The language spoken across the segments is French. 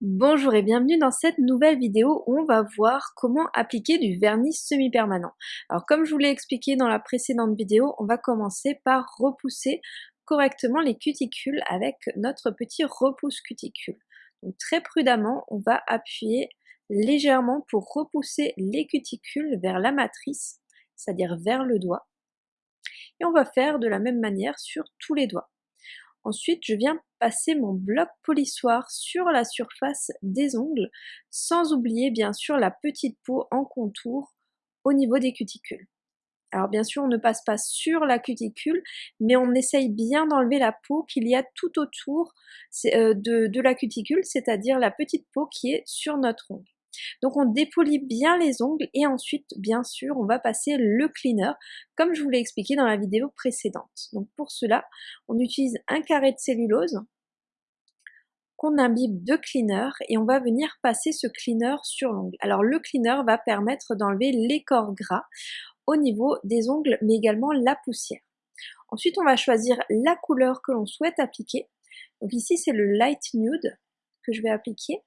Bonjour et bienvenue dans cette nouvelle vidéo où on va voir comment appliquer du vernis semi-permanent. Alors comme je vous l'ai expliqué dans la précédente vidéo, on va commencer par repousser correctement les cuticules avec notre petit repousse cuticule. Donc très prudemment, on va appuyer légèrement pour repousser les cuticules vers la matrice, c'est-à-dire vers le doigt. Et on va faire de la même manière sur tous les doigts. Ensuite, je viens passer mon bloc polissoir sur la surface des ongles, sans oublier bien sûr la petite peau en contour au niveau des cuticules. Alors bien sûr, on ne passe pas sur la cuticule, mais on essaye bien d'enlever la peau qu'il y a tout autour euh, de, de la cuticule, c'est-à-dire la petite peau qui est sur notre ongle. Donc on dépolit bien les ongles et ensuite, bien sûr, on va passer le cleaner, comme je vous l'ai expliqué dans la vidéo précédente. Donc pour cela, on utilise un carré de cellulose qu'on imbibe de cleaner et on va venir passer ce cleaner sur l'ongle. Alors le cleaner va permettre d'enlever les corps gras au niveau des ongles, mais également la poussière. Ensuite, on va choisir la couleur que l'on souhaite appliquer. Donc ici, c'est le light nude que je vais appliquer.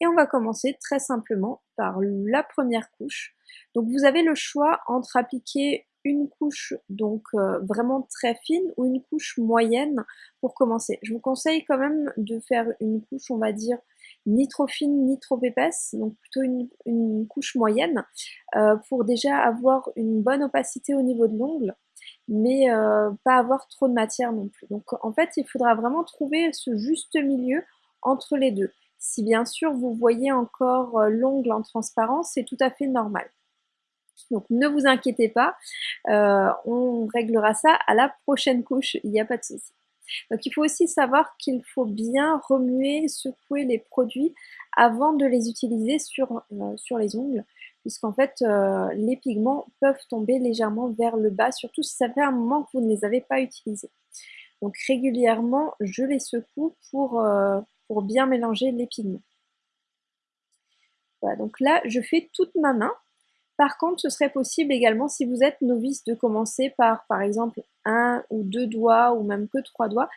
Et on va commencer très simplement par la première couche. Donc vous avez le choix entre appliquer une couche donc euh, vraiment très fine ou une couche moyenne pour commencer. Je vous conseille quand même de faire une couche on va dire ni trop fine ni trop épaisse, donc plutôt une, couche moyenne euh, pour déjà avoir une bonne opacité au niveau de l'ongle mais euh, pas avoir trop de matière non plus. Donc en fait il faudra vraiment trouver ce juste milieu entre les deux. Si bien sûr vous voyez encore euh, l'ongle en transparence, c'est tout à fait normal. Donc ne vous inquiétez pas, euh, on réglera ça à la prochaine couche, il n'y a pas de souci. Donc il faut aussi savoir qu'il faut bien remuer, secouer les produits avant de les utiliser sur, euh, sur les ongles, puisqu'en fait les pigments peuvent tomber légèrement vers le bas, surtout si ça fait un moment que vous ne les avez pas utilisés. Donc régulièrement, je les secoue pour, pour bien mélanger les pigments. Voilà, donc là, je fais toute ma main. Par contre, ce serait possible également si vous êtes novice de commencer par, par exemple, un ou deux doigts ou même que trois doigts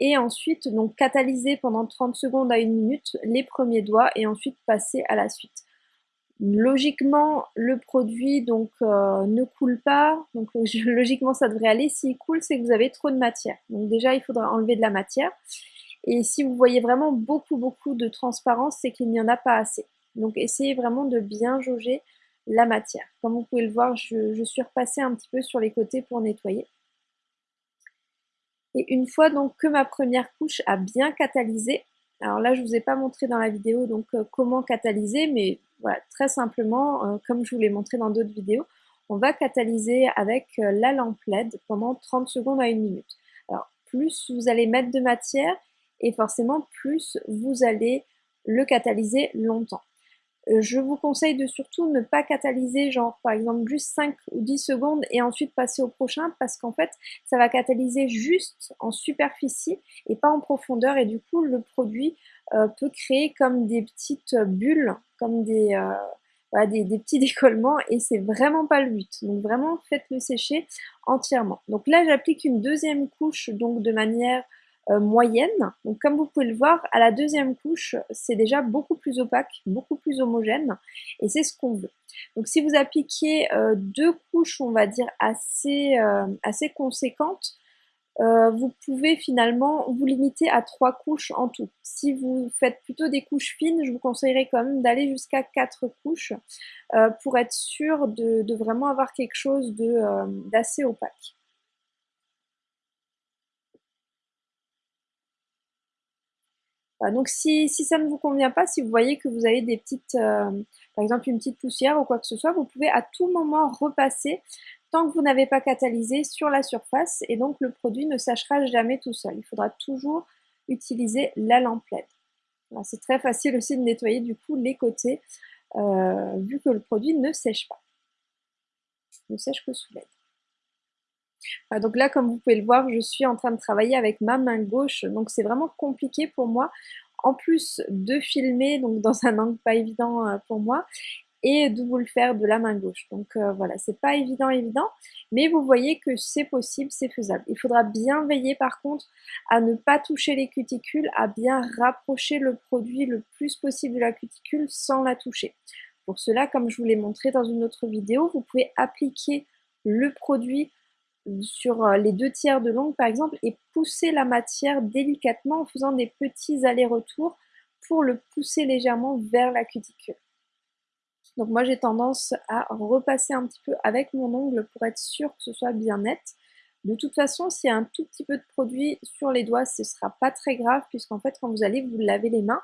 et ensuite donc catalyser pendant 30 secondes à une minute les premiers doigts et ensuite passer à la suite. Logiquement, le produit donc euh, ne coule pas, donc logiquement ça devrait aller. S'il coule, c'est que vous avez trop de matière. Donc déjà, il faudra enlever de la matière. Et si vous voyez vraiment beaucoup, beaucoup de transparence, c'est qu'il n'y en a pas assez. Donc essayez vraiment de bien jauger la matière. Comme vous pouvez le voir, je, suis repassée un petit peu sur les côtés pour nettoyer. Et une fois donc que ma première couche a bien catalysé, alors là je ne vous ai pas montré dans la vidéo donc euh, comment catalyser, mais voilà, très simplement, euh, comme je vous l'ai montré dans d'autres vidéos, on va catalyser avec euh, la lampe LED pendant 30 secondes à une minute. Alors plus vous allez mettre de matière et forcément plus vous allez le catalyser longtemps. Euh, je vous conseille de surtout ne pas catalyser genre par exemple juste 5 ou 10 secondes et ensuite passer au prochain parce qu'en fait ça va catalyser juste en superficie et pas en profondeur et du coup le produit euh, peut créer comme des petites bulles, comme des, euh, des, des, petits décollements et c'est vraiment pas le but. Donc vraiment faites-le sécher entièrement. Donc là j'applique une deuxième couche donc de manière moyenne. Donc comme vous pouvez le voir, à la deuxième couche, c'est déjà beaucoup plus opaque, beaucoup plus homogène, et c'est ce qu'on veut. Donc si vous appliquez euh, deux couches, on va dire, assez, euh, assez conséquentes, vous pouvez finalement vous limiter à trois couches en tout. Si vous faites plutôt des couches fines, je vous conseillerais quand même d'aller jusqu'à quatre couches pour être sûr de, vraiment avoir quelque chose d'assez opaque. Donc si, ça ne vous convient pas, si vous voyez que vous avez des petites, euh, par exemple une petite poussière ou quoi que ce soit, vous pouvez à tout moment repasser tant que vous n'avez pas catalysé sur la surface et donc le produit ne sèchera jamais tout seul. Il faudra toujours utiliser la lampe LED. C'est très facile aussi de nettoyer du coup les côtés euh, vu que le produit ne sèche pas. ne sèche que sous LED donc là, comme vous pouvez le voir, je suis en train de travailler avec ma main gauche, donc c'est vraiment compliqué pour moi. En plus de filmer, donc dans un angle pas évident euh, pour moi, et de vous le faire de la main gauche. Donc euh, voilà, c'est pas évident évident, mais vous voyez que c'est possible, c'est faisable. Il faudra bien veiller par contre à ne pas toucher les cuticules, à bien rapprocher le produit le plus possible de la cuticule sans la toucher. Pour cela, comme je vous l'ai montré dans une autre vidéo, vous pouvez appliquer le produit sur euh, les deux tiers de l'ongle par exemple et pousser la matière délicatement en faisant des petits allers-retours pour le pousser légèrement vers la cuticule. Donc moi j'ai tendance à repasser un petit peu avec mon ongle pour être sûr que ce soit bien net. De toute façon, s'il y a un tout petit peu de produit sur les doigts, ce ne sera pas très grave puisqu'en fait quand vous allez vous laver les mains,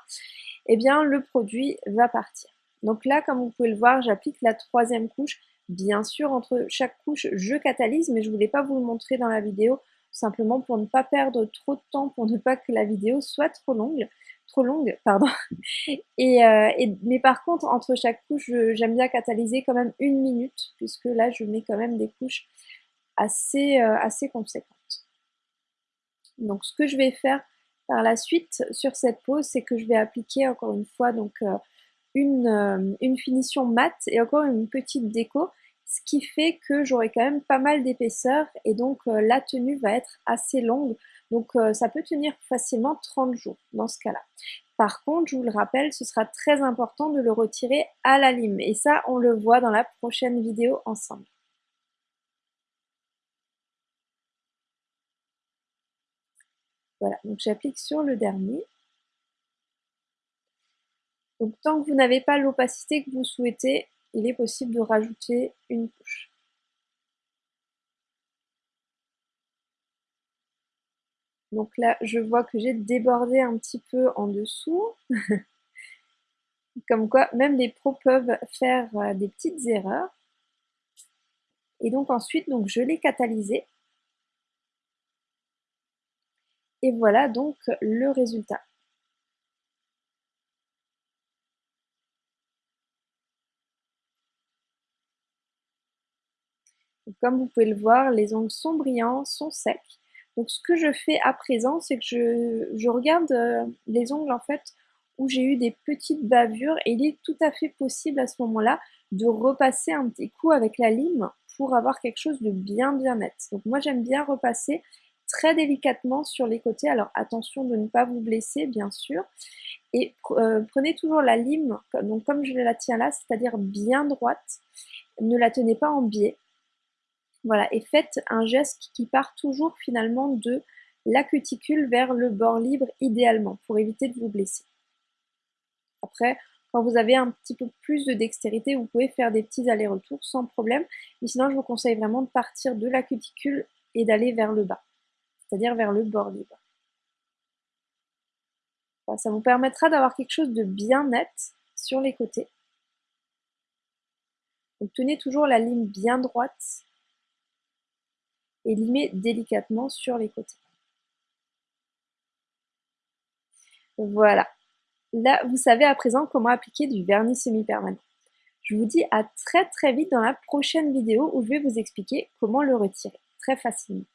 eh bien le produit va partir. Donc là, comme vous pouvez le voir, j'applique la troisième couche. Bien sûr, entre chaque couche, je catalyse, mais je voulais pas vous le montrer dans la vidéo, simplement pour ne pas perdre trop de temps, pour ne pas que la vidéo soit trop longue trop longue, pardon. Et, euh, mais par contre, entre chaque couche, j'aime bien catalyser quand même une minute, puisque là, je mets quand même des couches assez, euh, assez conséquentes. Donc, ce que je vais faire par la suite sur cette pose, c'est que je vais appliquer encore une fois donc euh, une, une finition mate et encore une petite déco, ce qui fait que j'aurai quand même pas mal d'épaisseur et donc la tenue va être assez longue. Donc euh, ça peut tenir facilement 30 jours dans ce cas-là. Par contre, je vous le rappelle, ce sera très important de le retirer à la lime. Et ça, on le voit dans la prochaine vidéo ensemble. Voilà, donc j'applique sur le dernier. Donc tant que vous n'avez pas l'opacité que vous souhaitez, il est possible de rajouter une couche. Donc là, je vois que j'ai débordé un petit peu en dessous. Comme quoi, même les pros peuvent faire euh, des petites erreurs. Et donc ensuite, je l'ai catalysé. Et voilà donc le résultat. Comme vous pouvez le voir, les ongles sont brillants, sont secs. Donc ce que je fais à présent, c'est que je, regarde euh, les ongles en fait où j'ai eu des petites bavures et il est tout à fait possible à ce moment-là de repasser un petit coup avec la lime pour avoir quelque chose de bien bien net. Donc moi j'aime bien repasser très délicatement sur les côtés. Alors attention de ne pas vous blesser bien sûr. Et euh, prenez toujours la lime, donc comme je la tiens là, c'est-à-dire bien droite. Ne la tenez pas en biais. Voilà, et faites un geste qui part toujours finalement de la cuticule vers le bord libre idéalement pour éviter de vous blesser. Après, quand vous avez un petit peu plus de dextérité, vous pouvez faire des petits allers-retours sans problème. Mais sinon, je vous conseille vraiment de partir de la cuticule et d'aller vers le bas, c'est-à-dire vers le bord libre. ça vous permettra d'avoir quelque chose de bien net sur les côtés. Donc tenez toujours la ligne bien droite et limer délicatement sur les côtés. Voilà. Là, vous savez à présent comment appliquer du vernis semi-permanent. Je vous dis à très très vite dans la prochaine vidéo où je vais vous expliquer comment le retirer très facilement.